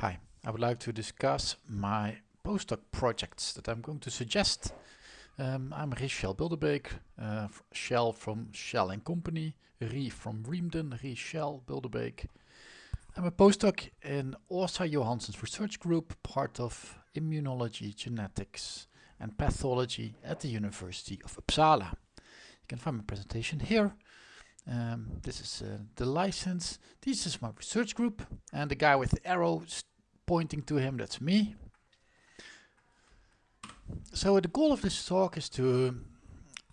Hi, I would like to discuss my postdoc projects that I'm going to suggest. Um, I'm Richel Bilderbeek, uh, Shell from Shell and Company, Rie from Riemden, Rie Shell Bilderbeek. I'm a postdoc in Åsa Johansson's research group, part of immunology, genetics and pathology at the University of Uppsala. You can find my presentation here. Um, this is uh, the license. This is my research group and the guy with the arrow pointing to him, that's me. So the goal of this talk is to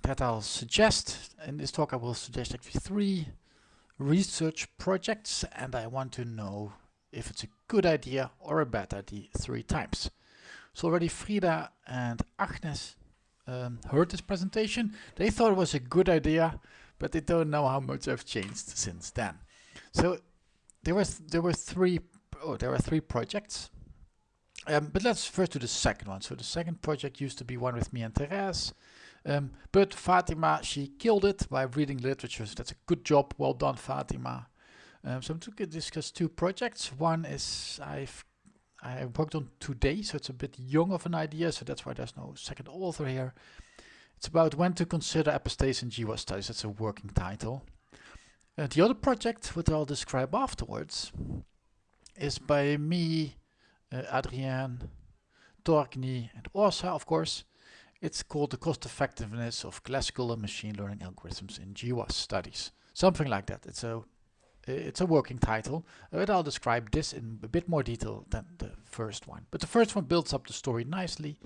that I'll suggest, in this talk I will suggest actually three research projects and I want to know if it's a good idea or a bad idea three times. So already Frida and Agnes um, heard this presentation. They thought it was a good idea, but they don't know how much I've changed since then. So there was there were three oh there are three projects. Um, but let's first do the second one. So the second project used to be one with me and Therese. Um, but Fatima, she killed it by reading literature. So that's a good job. Well done, Fatima. Um, so I'm going to discuss two projects. One is I've I worked on today, so it's a bit young of an idea, so that's why there's no second author here. It's about when to consider epistase in GWAS studies. That's a working title. Uh, the other project, which I'll describe afterwards, is by me, uh, Adrien, Torgny, and Åsa, of course. It's called the cost effectiveness of classical and machine learning algorithms in GWAS studies. Something like that. It's a it's a working title, but I'll describe this in a bit more detail than the first one. But the first one builds up the story nicely,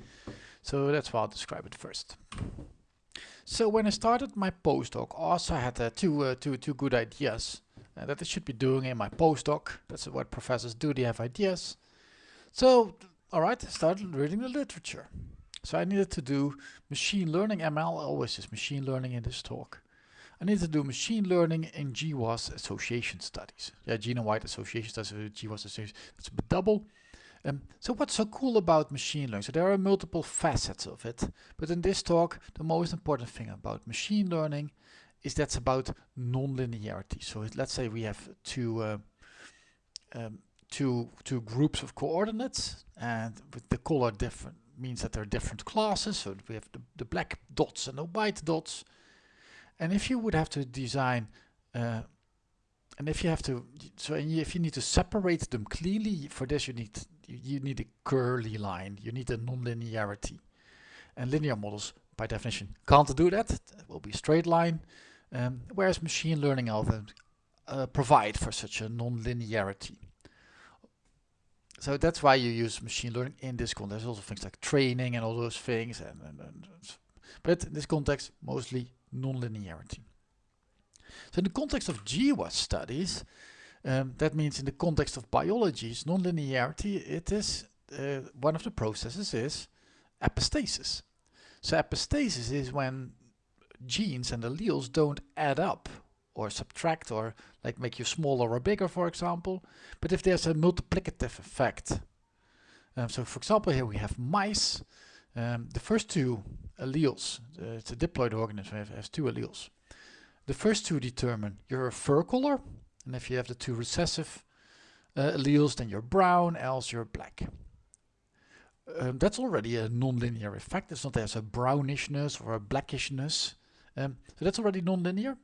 so that's why I'll describe it first. So when I started my postdoc, also I had uh, two, uh, two, two good ideas uh, that I should be doing in my postdoc. That's what professors do, they have ideas. So, alright, I started reading the literature. So I needed to do machine learning, ML always is machine learning in this talk. I need to do machine learning in GWAS association studies. Yeah, genome-wide association studies, GWAS association, that's double. Um, so what's so cool about machine learning? So there are multiple facets of it, but in this talk, the most important thing about machine learning is that's about non-linearity. So let's say we have two, uh, um, two, two groups of coordinates, and with the color different means that there are different classes. So we have the, the black dots and the white dots. And if you would have to design, uh, and if you have to, so if you need to separate them cleanly, for this you need you need a curly line. You need a non-linearity, and linear models, by definition, can't do that. It will be a straight line, um, whereas machine learning algorithms uh, provide for such a non-linearity. So that's why you use machine learning in this context. There's also things like training and all those things, and, and, and but in this context, mostly nonlinearity. So in the context of GWAS studies, um, that means in the context of biology's nonlinearity, it is uh, one of the processes is epistasis. So epistasis is when genes and alleles don't add up or subtract or like make you smaller or bigger for example but if there's a multiplicative effect um, so for example here we have mice um, the first two alleles, uh, it's a diploid organism, it has two alleles. The first two determine your fur color, and if you have the two recessive uh, alleles, then you're brown, else you're black. Um, that's already a nonlinear effect. It's not there's a brownishness or a blackishness. Um, so that's already nonlinear.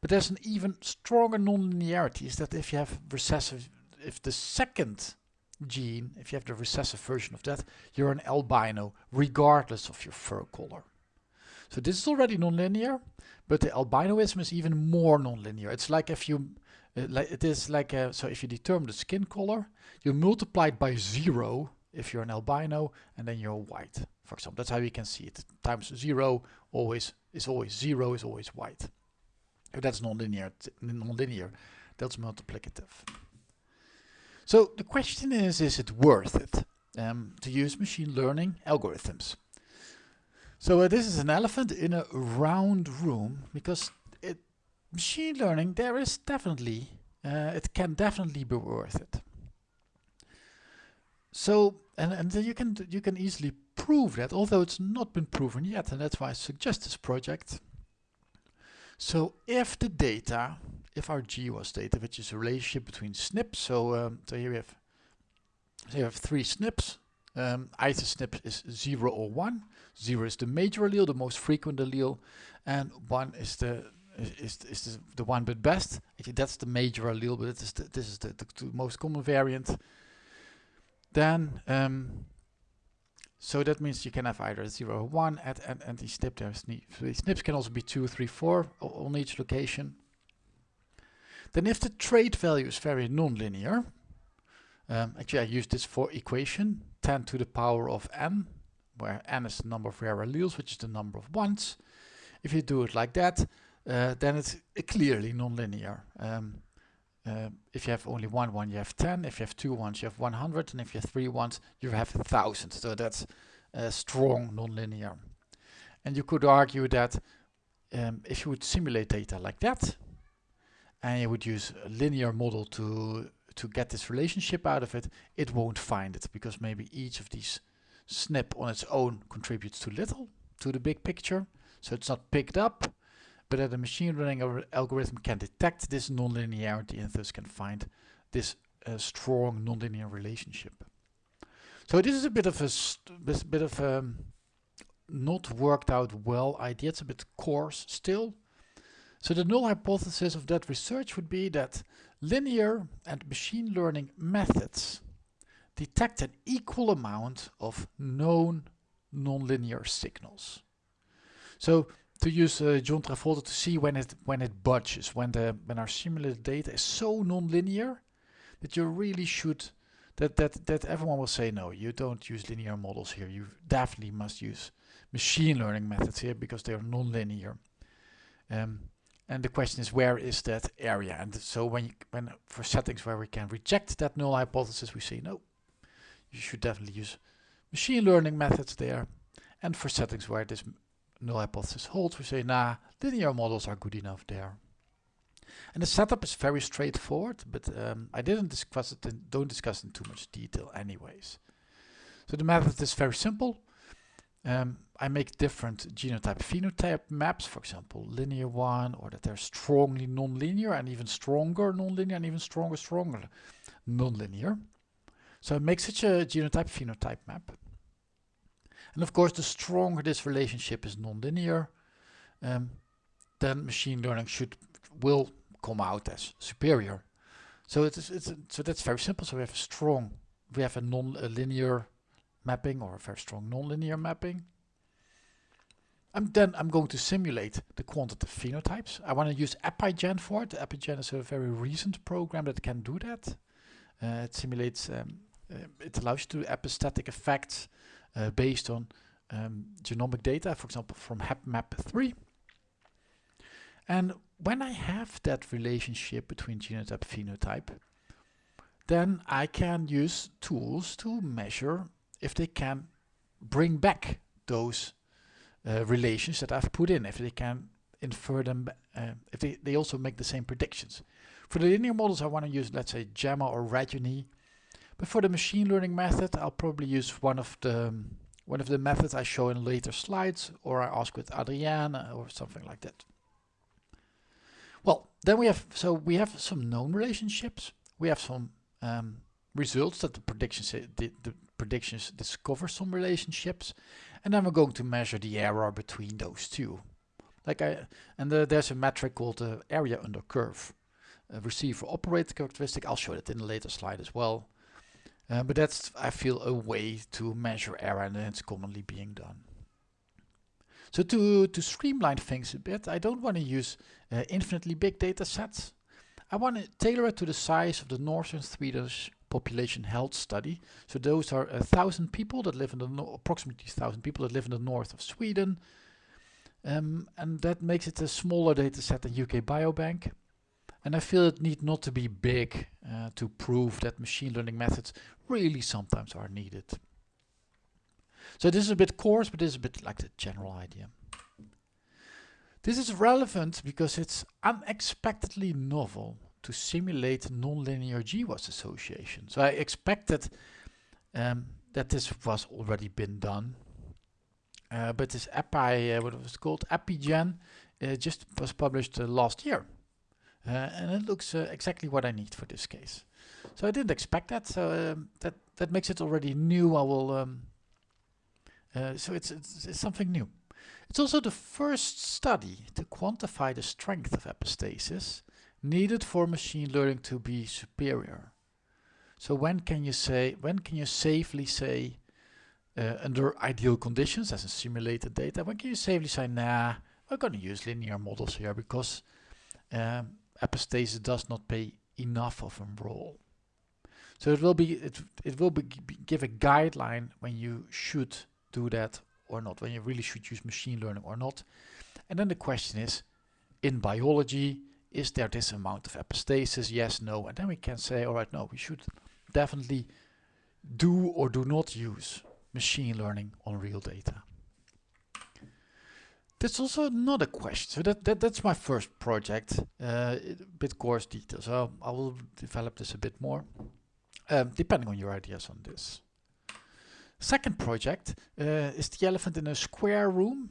But there's an even stronger nonlinearity is that if you have recessive, if the second gene, if you have the recessive version of that, you're an albino regardless of your fur color. So this is already nonlinear, but the albinoism is even more nonlinear. It's like if you, like it is like, a, so if you determine the skin color, you multiply it by zero if you're an albino and then you're white. For example, that's how you can see it. Times zero always is always zero is always white. If that's nonlinear, nonlinear, that's multiplicative. So the question is, is it worth it um, to use machine learning algorithms? So uh, this is an elephant in a round room because machine learning, there is definitely, uh, it can definitely be worth it. So, and, and you can you can easily prove that, although it's not been proven yet, and that's why I suggest this project. So if the data if our GWAS data, which is a relationship between SNPs, so, um, so here we have So you have three SNPs. Um, either SNP is 0 or 1. 0 is the major allele, the most frequent allele, and 1 is the is, is the, the one but best. Actually, that's the major allele, but it is the, this is the, the, the, most common variant. Then, um, so that means you can have either 0 or 1 at, at, at each SNP. There's SNPs can also be 2, 3, 4 on each location. Then if the trait value is very nonlinear, um, actually I use this for equation, 10 to the power of n, where n is the number of rare alleles, which is the number of ones. If you do it like that, uh, then it's clearly nonlinear. Um, uh, if you have only one one, you have 10. If you have two ones, you have 100. And if you have three ones, you have 1000. So that's a strong nonlinear. And you could argue that um, if you would simulate data like that, and you would use a linear model to to get this relationship out of it, it won't find it because maybe each of these SNP on its own contributes too little to the big picture. So it's not picked up, but that a machine learning algorithm can detect this nonlinearity and thus can find this uh, strong nonlinear relationship. So this is a bit of a bit of a um, not worked out well idea. It's a bit coarse still. So the null hypothesis of that research would be that linear and machine learning methods detect an equal amount of known nonlinear signals. So to use uh, John Travolta to see when it when it budges, when the when our simulated data is so nonlinear that you really should that that that everyone will say no, you don't use linear models here. You definitely must use machine learning methods here because they are nonlinear. Um, and the question is where is that area? And so when you, when for settings where we can reject that null hypothesis, we say no. You should definitely use machine learning methods there. And for settings where this null hypothesis holds, we say, nah, linear models are good enough there. And the setup is very straightforward, but um, I didn't discuss it and don't discuss it in too much detail anyways. So the method is very simple. Um, I make different genotype phenotype maps, for example, linear one, or that they're strongly nonlinear and even stronger nonlinear and even stronger, stronger nonlinear. So I make such a genotype phenotype map. And of course, the stronger this relationship is nonlinear, um, then machine learning should will come out as superior. So it's it's so that's very simple. So we have a strong, we have a non-linear mapping or a very strong nonlinear mapping. And then I'm going to simulate the quantitative phenotypes. I want to use EpiGen for it. EpiGen is a very recent program that can do that. Uh, it simulates, um, uh, it allows you to do epistatic effects uh, based on um, genomic data, for example, from HapMap3. And when I have that relationship between genotype phenotype, then I can use tools to measure if they can bring back those uh, relations that I've put in, if they can infer them, uh, if they, they also make the same predictions. For the linear models, I want to use, let's say, GEMMA or REGENIE. But for the machine learning method, I'll probably use one of the um, one of the methods I show in later slides, or I ask with Adrienne or something like that. Well, then we have, so we have some known relationships. We have some um, results that the predictions, the, the predictions discover some relationships. And then we're going to measure the error between those two. Like I, and the, there's a metric called the area under curve. A receiver operator characteristic, I'll show that in a later slide as well. Uh, but that's, I feel, a way to measure error and it's commonly being done. So to, to streamline things a bit, I don't want to use uh, infinitely big data sets. I want to tailor it to the size of the Northern Swedish population health study. So those are a thousand people that live in the no approximately thousand people that live in the north of Sweden. Um, and that makes it a smaller data set than UK Biobank. And I feel it need not to be big uh, to prove that machine learning methods really sometimes are needed. So this is a bit coarse, but this is a bit like the general idea. This is relevant because it's unexpectedly novel to simulate nonlinear GWAS association. So I expected um, that this was already been done. Uh, but this API, uh, what was it called, EpiGen, uh, just was published uh, last year. Uh, and it looks uh, exactly what I need for this case. So I didn't expect that. So um, that that makes it already new. I will. Um, uh, so it's, it's, it's something new. It's also the first study to quantify the strength of epistasis needed for machine learning to be superior. So when can you say, when can you safely say, uh, under ideal conditions as in simulated data, when can you safely say, nah, we're going to use linear models here because um, epistasis does not play enough of a role. So it will be it it will be, give a guideline when you should do that or not, when you really should use machine learning or not. And then the question is, in biology, is there this amount of epistasis? Yes, no. And then we can say, all right, no, we should definitely do or do not use machine learning on real data. That's also another question. So that, that that's my first project, uh, a bit coarse details. So I will develop this a bit more, um, depending on your ideas on this. Second project uh, is the elephant in a square room.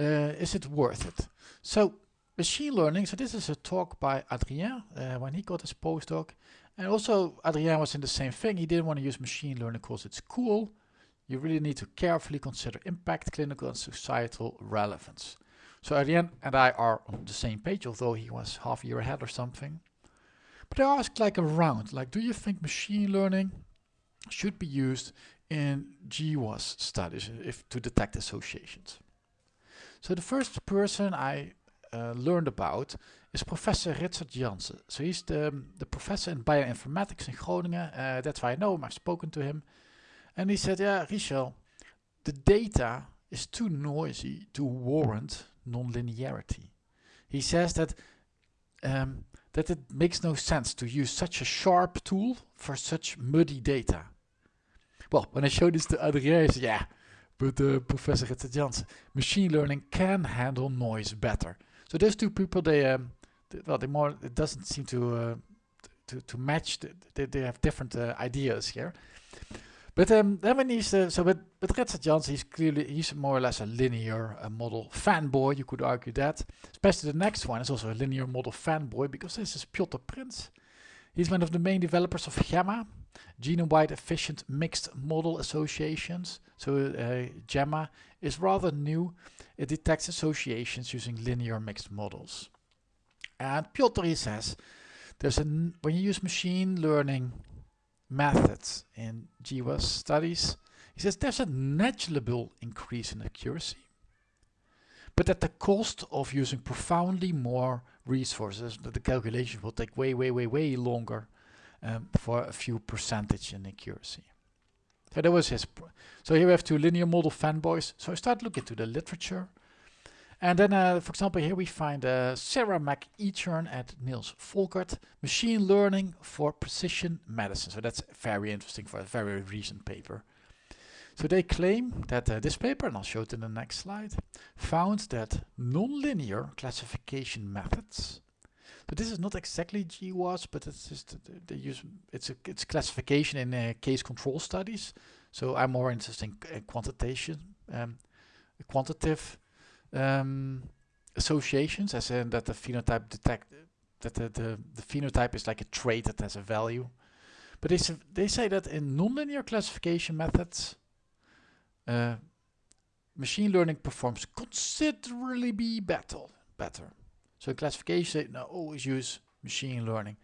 Uh, is it worth it? So machine learning, so this is a talk by Adrien uh, when he got his postdoc. And also Adrien was in the same thing. He didn't want to use machine learning because it's cool. You really need to carefully consider impact, clinical and societal relevance. So Adrien and I are on the same page, although he was half a year ahead or something. But I asked like around, like, do you think machine learning should be used in GWAS studies if to detect associations. So the first person I uh, learned about is Professor Ritsert Jansen. So he's the, the professor in bioinformatics in Groningen. Uh, that's why I know him, I've spoken to him. And he said, yeah, Richel, the data is too noisy to warrant nonlinearity. He says that um, that it makes no sense to use such a sharp tool for such muddy data. Well, when I showed this to Adrien, he said, yeah, but uh, Professor Jansen, machine learning can handle noise better. So those two people, they, um, they well, they more, it doesn't seem to, uh, to, to match, the, they, they have different uh, ideas here. But um, then when he's, uh, so with, with Ritsert Jansen, he's clearly, he's more or less a linear uh, model fanboy, you could argue that. Especially the next one is also a linear model fanboy, because this is Piotr Prinz. He's one of the main developers of GEMMA, genome-wide efficient mixed model associations. So uh, GEMMA is rather new. It detects associations using linear mixed models. And Piotr says, there's a when you use machine learning methods in GWAS studies, he says there's a negligible increase in accuracy, but at the cost of using profoundly more resources, That the calculation will take way, way, way, way longer um, for a few percentage in accuracy. So that was his. so here we have two linear model fanboys. So I start looking to the literature. And then, uh, for example, here we find uh, Sarah MacEachern and Nils Forkert, Machine Learning for Precision Medicine. So that's very interesting for a very recent paper. So they claim that uh, this paper, and I'll show it in the next slide, found that nonlinear classification methods so this is not exactly GWAS, but it's just they use it's a it's classification in uh, case control studies. So I'm more interested in uh, quantitation, um, quantitative um, associations, as in that the phenotype detect that the, the the phenotype is like a trait that has a value. But they they say that in nonlinear classification methods, uh, machine learning performs considerably be better. Better. So classification, now always use machine learning.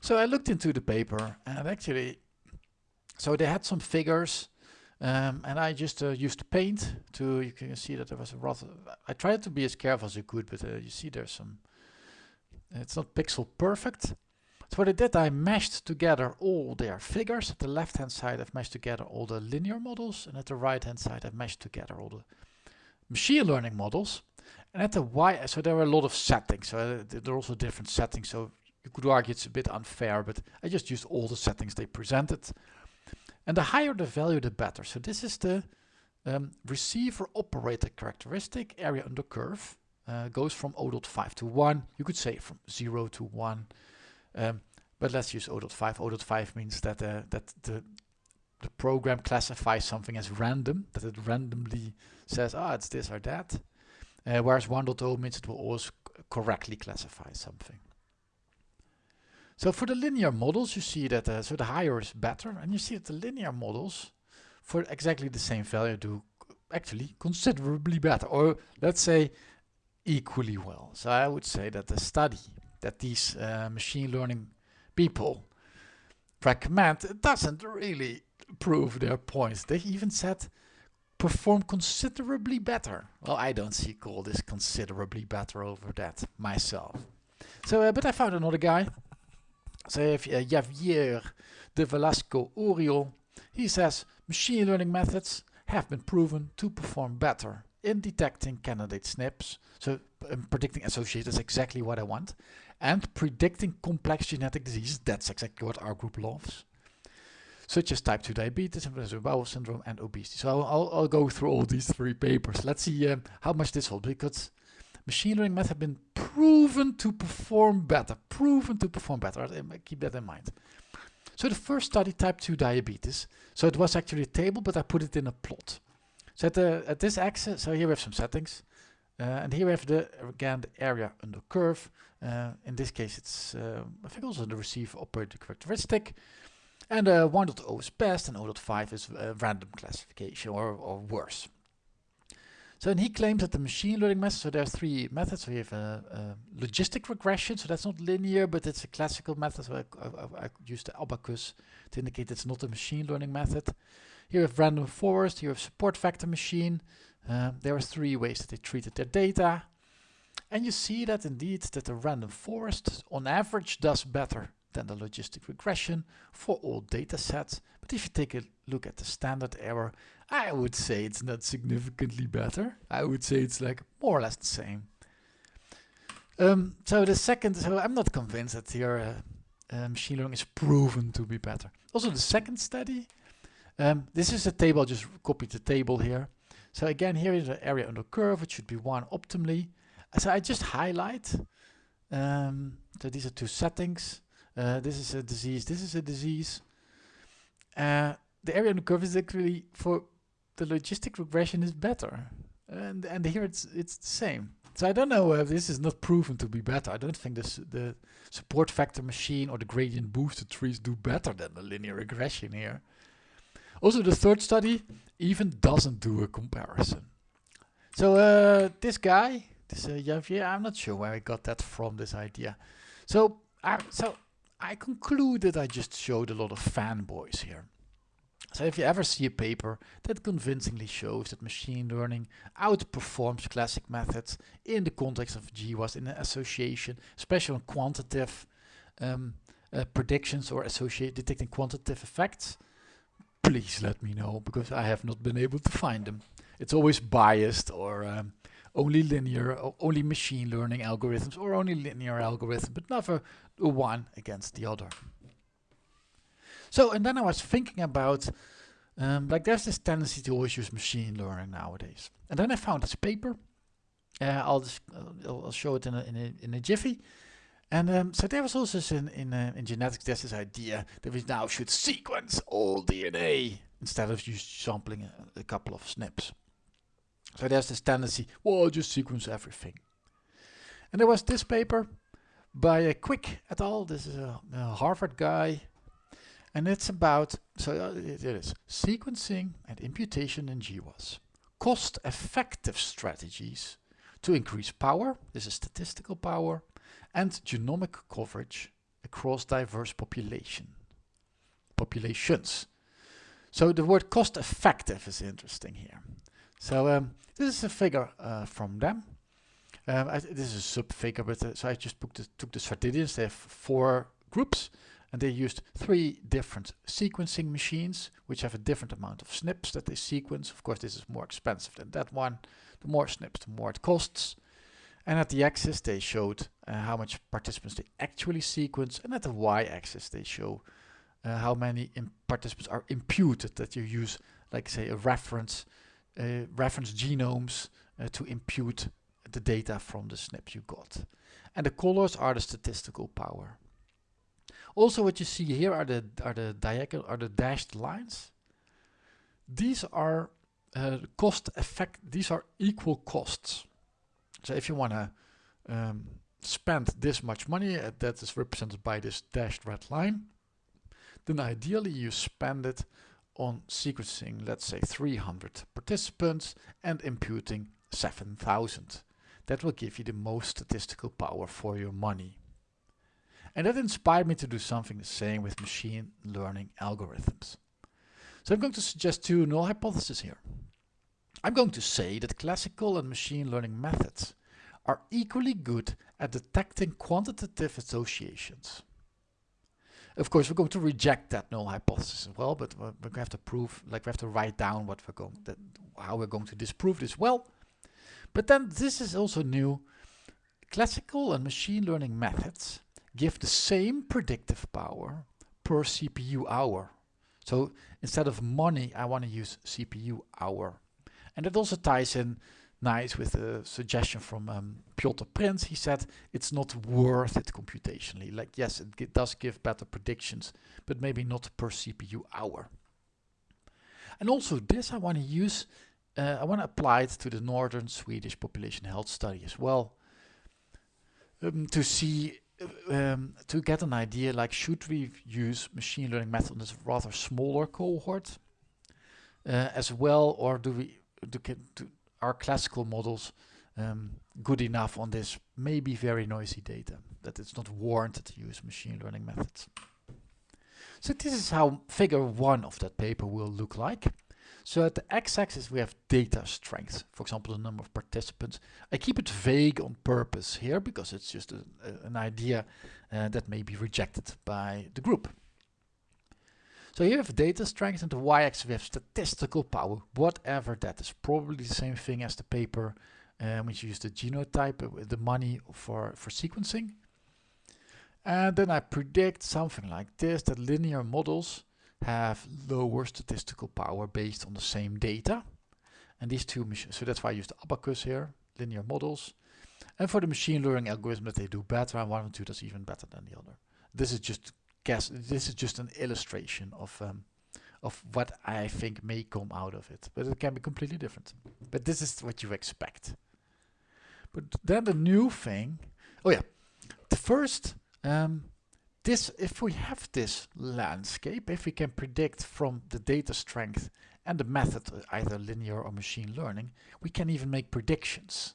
So I looked into the paper and actually, so they had some figures um, and I just uh, used paint to, you can see that there was a rather, I tried to be as careful as I could, but uh, you see there's some, it's not pixel perfect. So what I did, I meshed together all their figures. At the left hand side, I've meshed together all the linear models, and at the right hand side, I've meshed together all the machine learning models. And at the Y, so there are a lot of settings. So uh, there are also different settings. So you could argue it's a bit unfair, but I just used all the settings they presented. And the higher the value, the better. So this is the um, receiver operator characteristic area under curve. Uh, goes from 0.5 to 1. You could say from 0 to 1. Um, but let's use 0.5. 0.5 means that uh, that the the program classifies something as random, that it randomly says, ah, it's this or that. Uh, whereas 1.0 means it will always correctly classify something. So for the linear models, you see that uh, so the higher is better, and you see that the linear models for exactly the same value do actually considerably better, or let's say equally well. So I would say that the study that these uh, machine learning people recommend doesn't really prove their points. They even said perform considerably better. Well, I don't see call this considerably better over that myself. So, uh, but I found another guy. Javier de Velasco Oriol, he says machine learning methods have been proven to perform better in detecting candidate SNPs. So um, predicting associated is exactly what I want. And predicting complex genetic diseases, that's exactly what our group loves such as type 2 diabetes, inflammatory bowel syndrome, and obesity. So I'll, I'll, go through all these three papers. Let's see um, how much this holds, because machine learning methods have been proven to perform better, proven to perform better. Keep that in mind. So the first study, type 2 diabetes. So it was actually a table, but I put it in a plot. So at, the, at this axis, so here we have some settings. Uh, and here we have the again the area under curve. Uh, in this case, it's uh, I think also the receiver operator characteristic. And uh, 1.0 is best and 0.5 is uh, random classification or, or worse. So and he claims that the machine learning method, so there are three methods. So we have a, a, logistic regression, so that's not linear, but it's a classical method. So I, I, I use the abacus to indicate it's not a machine learning method. Here we have random forest, here we have support vector machine. Uh, there are three ways that they treated their data. And you see that indeed that the random forest on average does better than the logistic regression for all data sets. But if you take a look at the standard error, I would say it's not significantly better. I would say it's like more or less the same. Um, so the second, so I'm not convinced that here uh, uh, machine learning is proven to be better. Also the second study, um, this is a table, I just copied the table here. So again, here is the area under curve, it should be one optimally. So I just highlight, um, so these are two settings. Uh, this is a disease, this is a disease. Uh, the area under curve is actually for the logistic regression is better. And and here it's it's the same. So I don't know if this is not proven to be better. I don't think this the support vector machine or the gradient boosted trees do better than the linear regression here. Also the third study even doesn't do a comparison. So uh, this guy, this uh, Javier, I'm not sure where I got that from, this idea. So, uh, so I concluded I just showed a lot of fanboys here. So if you ever see a paper that convincingly shows that machine learning outperforms classic methods in the context of GWAS in an association, especially on quantitative um, uh, predictions or associate detecting quantitative effects, please let me know because I have not been able to find them. It's always biased or um, only linear, or only machine learning algorithms or only linear algorithms, but never one against the other. So, and then I was thinking about, um, like there's this tendency to always use machine learning nowadays. And then I found this paper. Uh, I'll just uh, I'll show it in a, in a, in a jiffy. And um, so there was also in in, uh, in genetics there's this idea that we now should sequence all DNA instead of just sampling a, a couple of SNPs. So there's this tendency, well, just sequence everything. And there was this paper by a Quick et al. This is a, a Harvard guy and it's about, so uh, it is, sequencing and imputation in GWAS. Cost-effective strategies to increase power, this is statistical power, and genomic coverage across diverse population populations. So the word cost-effective is interesting here. So um, this is a figure uh, from them. Um, I, this is a sub figure, but uh, so I just took the, took the. They have four groups and they used three different sequencing machines which have a different amount of SNPs that they sequence. Of course this is more expensive than that one. The more SNPs the more it costs. And at the axis they showed uh, how much participants they actually sequence and at the y-axis they show uh, how many participants are imputed that you use like say a reference uh, reference genomes uh, to impute the data from the SNP you got. And the colors are the statistical power. Also what you see here are the are the diagonal are the dashed lines. These are uh, cost effect these are equal costs. So if you want to um, spend this much money, uh, that is represented by this dashed red line, then ideally you spend it on sequencing, let's say 300 participants and imputing 7000. That will give you the most statistical power for your money. And that inspired me to do something the same with machine learning algorithms. So I'm going to suggest two null hypotheses here. I'm going to say that classical and machine learning methods are equally good at detecting quantitative associations. Of course, we're going to reject that null hypothesis as well, but we're going to have to prove, like we have to write down what we're going, that, how we're going to disprove this well. But then this is also new. Classical and machine learning methods give the same predictive power per CPU hour. So instead of money, I want to use CPU hour. And it also ties in nice with a suggestion from um, Piotr Prinz. He said it's not worth it computationally. Like, yes, it does give better predictions, but maybe not per CPU hour. And also this I want to use, uh, I want to apply it to the Northern Swedish population health study as well. Um, to see, um, to get an idea, like should we use machine learning method on this rather smaller cohort uh, as well, or do we do, do, are classical models um, good enough on this maybe very noisy data that it's not warranted to use machine learning methods. So this is how figure one of that paper will look like. So at the x-axis we have data strength, for example the number of participants. I keep it vague on purpose here because it's just a, a, an idea uh, that may be rejected by the group. So here we have data strength and the y-axis we have statistical power, whatever that is. Probably the same thing as the paper um, which used the genotype, uh, the money for, for sequencing. And then I predict something like this, that linear models have lower statistical power based on the same data. And these two machines, so that's why I use the abacus here, linear models. And for the machine learning algorithm that they do better, and one and two does even better than the other. This is just guess this is just an illustration of um, of what I think may come out of it, but it can be completely different. But this is what you expect. But then the new thing, oh yeah, the first, um, this if we have this landscape, if we can predict from the data strength and the method, either linear or machine learning, we can even make predictions.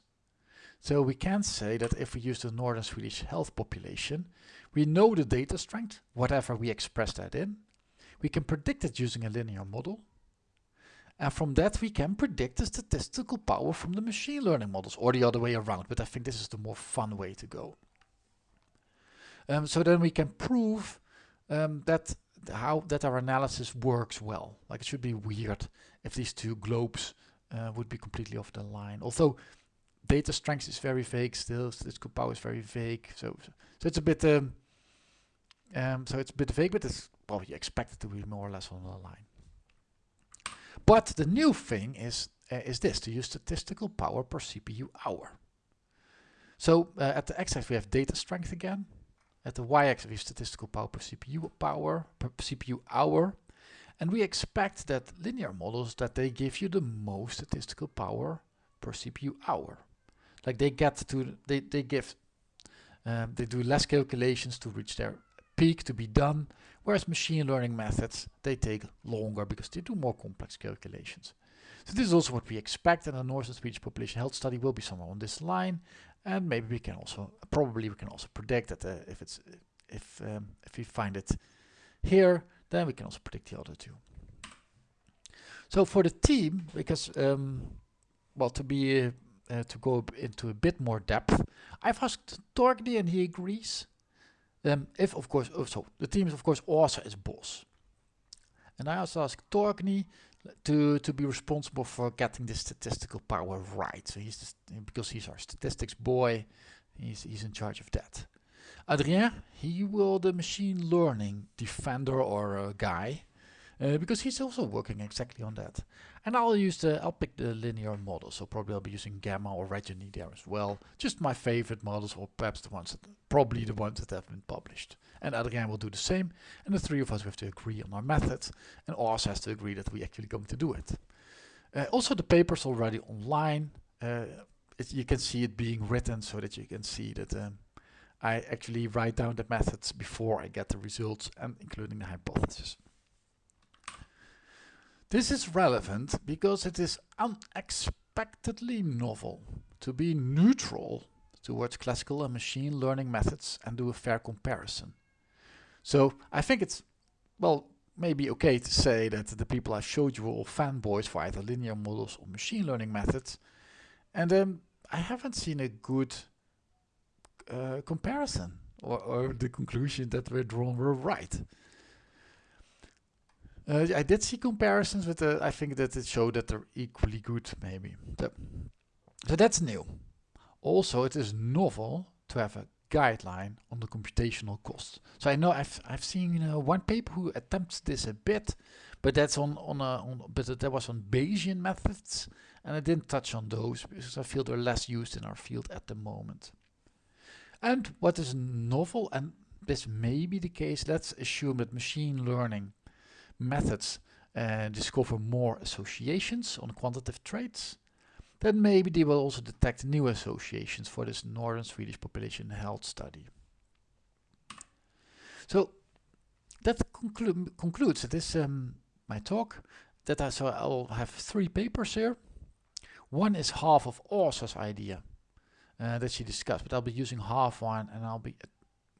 So we can say that if we use the Northern Swedish health population, we know the data strength, whatever we express that in. We can predict it using a linear model. And from that we can predict the statistical power from the machine learning models or the other way around. But I think this is the more fun way to go. Um, so then we can prove um, that how that our analysis works well. Like it should be weird if these two globes uh, would be completely off the line. Although data strength is very vague still, statistical power is very vague. So, so it's a bit um, um, so it's a bit vague, but it's well, you expect it to be more or less on the line. But the new thing is uh, is this, to use statistical power per CPU hour. So uh, at the x-axis we have data strength again. At the y-axis we have statistical power per CPU power per CPU hour. And we expect that linear models that they give you the most statistical power per CPU hour. Like they get to, they, they give, um, they do less calculations to reach their peak to be done, whereas machine learning methods, they take longer because they do more complex calculations. So this is also what we expect and the Northern Swedish population health study will be somewhere on this line and maybe we can also, probably we can also predict that uh, if it's, if, um, if we find it here, then we can also predict the other two. So for the team, because, um, well, to be, uh, uh, to go into a bit more depth, I've asked Torgny and he agrees um, if of course, oh, so the team is of course also as boss. And I also asked Torgny to to be responsible for getting the statistical power right. So he's just, because he's our statistics boy, he's he's in charge of that. Adrien, he will the machine learning defender or uh, guy uh, because he's also working exactly on that. And I'll use the, I'll pick the linear model, so probably I'll be using GEMMA or REGENIE there as well. Just my favorite models, or perhaps the ones that, probably the ones that have been published. And Adrien will do the same, and the three of us have to agree on our method, and Åsa has to agree that we're actually going to do it. Uh, also the paper's already online. Uh, it, you can see it being written so that you can see that um, I actually write down the methods before I get the results and including the hypothesis. This is relevant because it is unexpectedly novel to be neutral towards classical and machine learning methods and do a fair comparison. So I think it's, well, maybe okay to say that the people I showed you were all fanboys for either linear models or machine learning methods. And um, I haven't seen a good uh, comparison or, or, the conclusion that were drawn were right. Uh, I did see comparisons, but uh, I think that it showed that they're equally good, maybe. So, so that's new. Also, it is novel to have a guideline on the computational cost. So I know I've I've seen one paper who attempts this a bit, but that's on on a on, but that was on Bayesian methods, and I didn't touch on those because I feel they're less used in our field at the moment. And what is novel, and this may be the case, let's assume that machine learning methods and discover more associations on quantitative traits then maybe they will also detect new associations for this northern Swedish population health study. So that conclu concludes this um, my talk. That I, so I'll have three papers here. One is half of Åsa's idea uh, that she discussed, but I'll be using half one and I'll be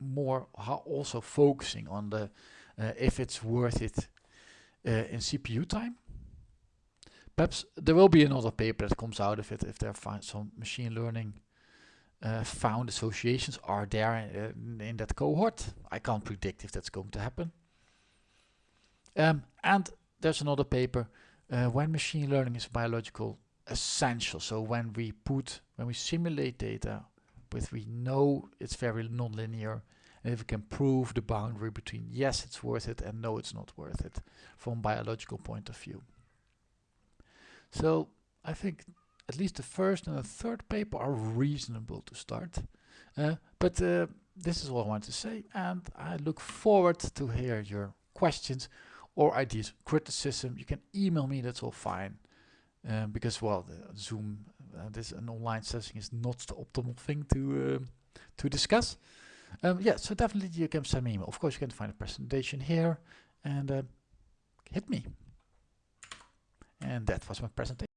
more also focusing on the uh, if it's worth it in CPU time Perhaps there will be another paper that comes out of it if there are some machine learning uh, found associations are there in, in, that cohort. I can't predict if that's going to happen. Um, and there's another paper uh, when machine learning is biological essential. So when we put, when we simulate data with we know it's very nonlinear and if we can prove the boundary between yes it's worth it and no it's not worth it from biological point of view. So I think at least the first and the third paper are reasonable to start. Uh, but uh, this is all I want to say and I look forward to hear your questions or ideas, criticism. You can email me, that's all fine. Um, because well, Zoom, uh, this an online session is not the optimal thing to um, to discuss. Um, yeah, so definitely you can send me email. Of course, you can find a presentation here and uh, hit me. And that was my presentation.